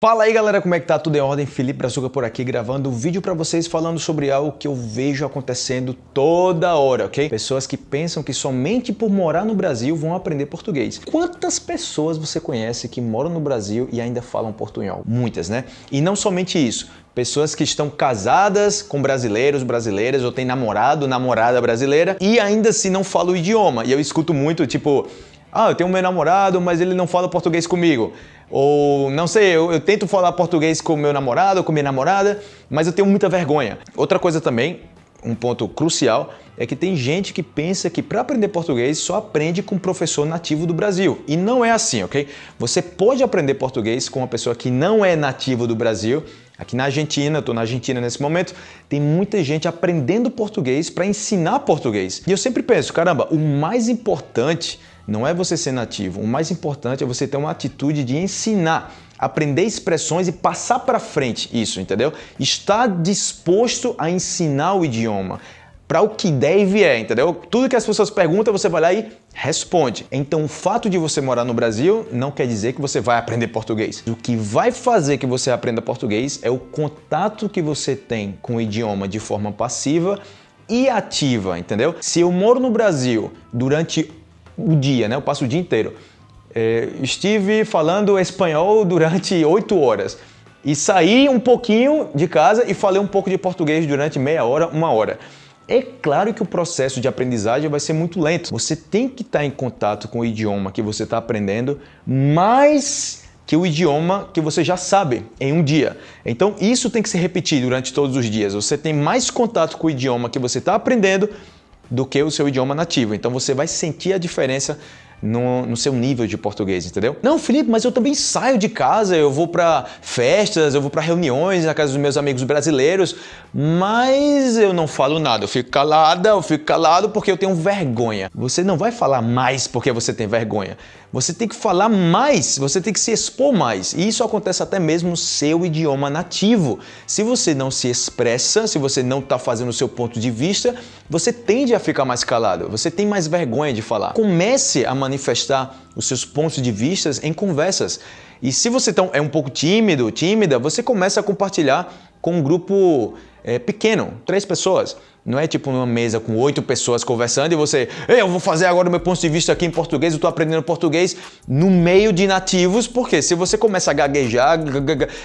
Fala aí galera, como é que tá? Tudo em ordem? Felipe Brazuca por aqui gravando um vídeo para vocês falando sobre algo que eu vejo acontecendo toda hora, ok? Pessoas que pensam que somente por morar no Brasil vão aprender português. Quantas pessoas você conhece que moram no Brasil e ainda falam portunhol? Muitas, né? E não somente isso, pessoas que estão casadas com brasileiros, brasileiras, ou têm namorado, namorada brasileira e ainda assim não falam o idioma. E eu escuto muito, tipo, ah, eu tenho meu namorado, mas ele não fala português comigo. Ou, não sei, eu, eu tento falar português com meu namorado com minha namorada, mas eu tenho muita vergonha. Outra coisa também, um ponto crucial, é que tem gente que pensa que para aprender português só aprende com um professor nativo do Brasil. E não é assim, ok? Você pode aprender português com uma pessoa que não é nativo do Brasil. Aqui na Argentina, estou na Argentina nesse momento, tem muita gente aprendendo português para ensinar português. E eu sempre penso, caramba, o mais importante não é você ser nativo. O mais importante é você ter uma atitude de ensinar, aprender expressões e passar para frente isso, entendeu? Estar disposto a ensinar o idioma para o que deve é, entendeu? Tudo que as pessoas perguntam, você vai lá e responde. Então, o fato de você morar no Brasil não quer dizer que você vai aprender português. O que vai fazer que você aprenda português é o contato que você tem com o idioma de forma passiva e ativa, entendeu? Se eu moro no Brasil durante o dia, né? Eu passo o dia inteiro. É, estive falando espanhol durante oito horas e saí um pouquinho de casa e falei um pouco de português durante meia hora, uma hora. É claro que o processo de aprendizagem vai ser muito lento. Você tem que estar em contato com o idioma que você está aprendendo mais que o idioma que você já sabe em um dia. Então isso tem que se repetir durante todos os dias. Você tem mais contato com o idioma que você está aprendendo do que o seu idioma nativo. Então você vai sentir a diferença no, no, seu nível de português, entendeu? Não, Felipe, mas eu também saio de casa, eu vou para festas, eu vou para reuniões na casa dos meus amigos brasileiros, mas eu não falo nada, eu fico calada, eu fico calado porque eu tenho vergonha. Você não vai falar mais porque você tem vergonha. Você tem que falar mais, você tem que se expor mais. E isso acontece até mesmo no seu idioma nativo. Se você não se expressa, se você não está fazendo o seu ponto de vista, você tende a ficar mais calado, você tem mais vergonha de falar. Comece a manifestar os seus pontos de vista em conversas. E se você é um pouco tímido, tímida, você começa a compartilhar com um grupo é, pequeno, três pessoas. Não é tipo numa mesa com oito pessoas conversando e você, eu vou fazer agora o meu ponto de vista aqui em português, eu estou aprendendo português no meio de nativos, porque se você começa a gaguejar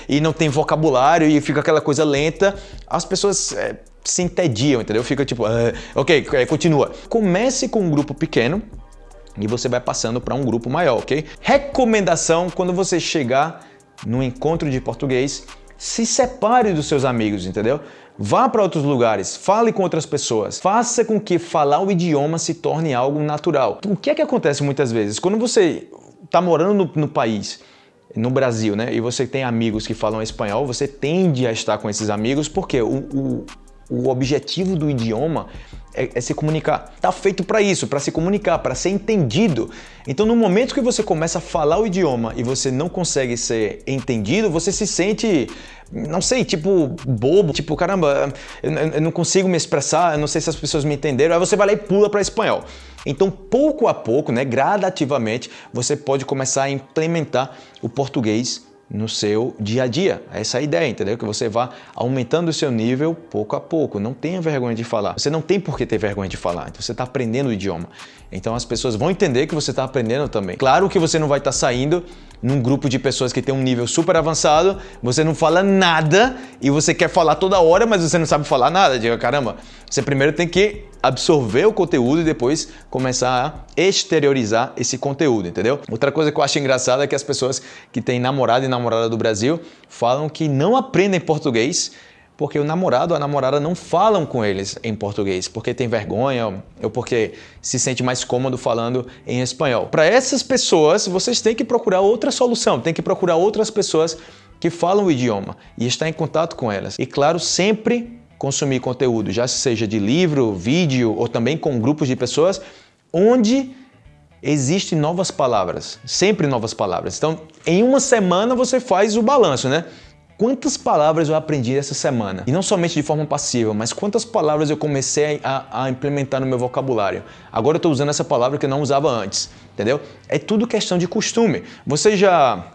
e não tem vocabulário e fica aquela coisa lenta, as pessoas é, se entediam, entendeu? Fica tipo, ah, ok, é, continua. Comece com um grupo pequeno, e você vai passando para um grupo maior, ok? Recomendação quando você chegar no encontro de português, se separe dos seus amigos, entendeu? Vá para outros lugares, fale com outras pessoas, faça com que falar o idioma se torne algo natural. O que é que acontece muitas vezes? Quando você está morando no, no país, no Brasil, né, e você tem amigos que falam espanhol, você tende a estar com esses amigos porque o, o, o objetivo do idioma é, é se comunicar. Está feito para isso, para se comunicar, para ser entendido. Então, no momento que você começa a falar o idioma e você não consegue ser entendido, você se sente, não sei, tipo bobo, tipo caramba, eu, eu não consigo me expressar, eu não sei se as pessoas me entenderam. Aí você vai lá e pula para espanhol. Então, pouco a pouco, né, gradativamente, você pode começar a implementar o português no seu dia a dia. Essa é a ideia, entendeu? Que você vá aumentando o seu nível pouco a pouco. Não tenha vergonha de falar. Você não tem por que ter vergonha de falar. Então, você está aprendendo o idioma. Então as pessoas vão entender que você está aprendendo também. Claro que você não vai estar tá saindo num grupo de pessoas que tem um nível super avançado, você não fala nada e você quer falar toda hora, mas você não sabe falar nada. Diga, caramba, você primeiro tem que absorver o conteúdo e depois começar a exteriorizar esse conteúdo, entendeu? Outra coisa que eu acho engraçada é que as pessoas que têm namorado e namorada do Brasil falam que não aprendem português porque o namorado ou a namorada não falam com eles em português, porque tem vergonha ou porque se sente mais cômodo falando em espanhol. Para essas pessoas, vocês têm que procurar outra solução, tem que procurar outras pessoas que falam o idioma e estar em contato com elas. E claro, sempre consumir conteúdo, já seja de livro, vídeo ou também com grupos de pessoas, onde existem novas palavras, sempre novas palavras. Então, em uma semana você faz o balanço, né? Quantas palavras eu aprendi essa semana? E não somente de forma passiva, mas quantas palavras eu comecei a, a implementar no meu vocabulário? Agora eu estou usando essa palavra que eu não usava antes, entendeu? É tudo questão de costume. Você já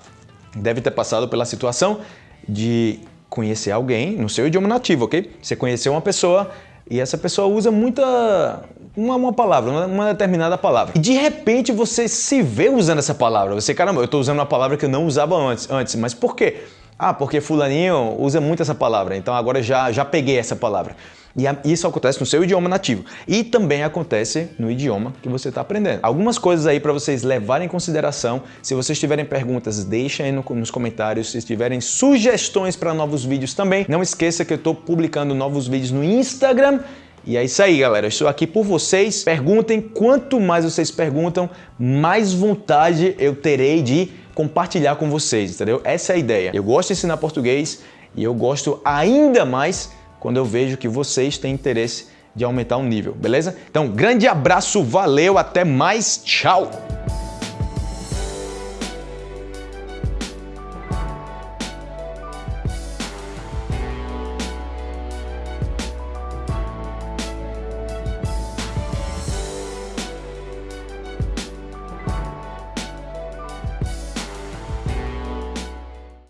deve ter passado pela situação de conhecer alguém no seu idioma nativo, ok? Você conheceu uma pessoa e essa pessoa usa muita uma, uma palavra, uma, determinada palavra. E de repente você se vê usando essa palavra. Você, caramba, eu estou usando uma palavra que eu não usava antes, antes. Mas por quê? Ah, porque fulaninho usa muito essa palavra, então agora já, já peguei essa palavra. E isso acontece no seu idioma nativo. E também acontece no idioma que você está aprendendo. Algumas coisas aí para vocês levarem em consideração. Se vocês tiverem perguntas, deixem aí no, nos comentários. Se tiverem sugestões para novos vídeos também, não esqueça que eu estou publicando novos vídeos no Instagram e é isso aí, galera. Estou aqui por vocês. Perguntem. Quanto mais vocês perguntam, mais vontade eu terei de compartilhar com vocês, entendeu? Essa é a ideia. Eu gosto de ensinar português e eu gosto ainda mais quando eu vejo que vocês têm interesse de aumentar o nível, beleza? Então, grande abraço, valeu, até mais, tchau!